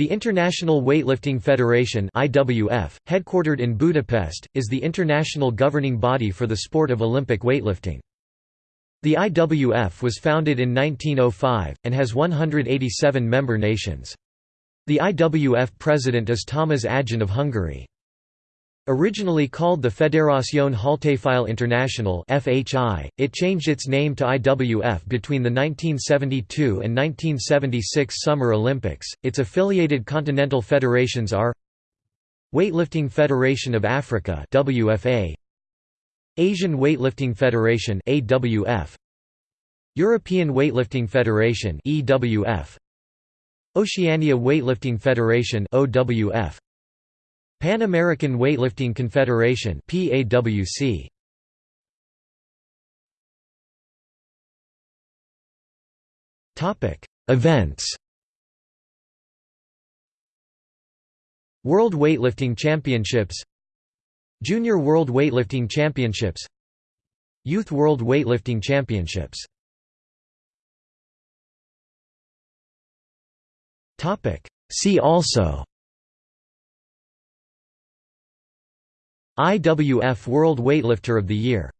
The International Weightlifting Federation (IWF), headquartered in Budapest, is the international governing body for the sport of Olympic weightlifting. The IWF was founded in 1905 and has 187 member nations. The IWF president is Tamás Aján of Hungary. Originally called the Fédération Haltérophile Internationale (FHI), it changed its name to IWF between the 1972 and 1976 Summer Olympics. Its affiliated continental federations are Weightlifting Federation of Africa (WFA), Asian Weightlifting Federation (AWF), European Weightlifting Federation (EWF), Oceania Weightlifting Federation (OWF). Pan American Weightlifting Confederation PAWC Topic Events. World Weightlifting Championships. Junior World Weightlifting Championships. Youth World Weightlifting Championships. See also IWF World Weightlifter of the Year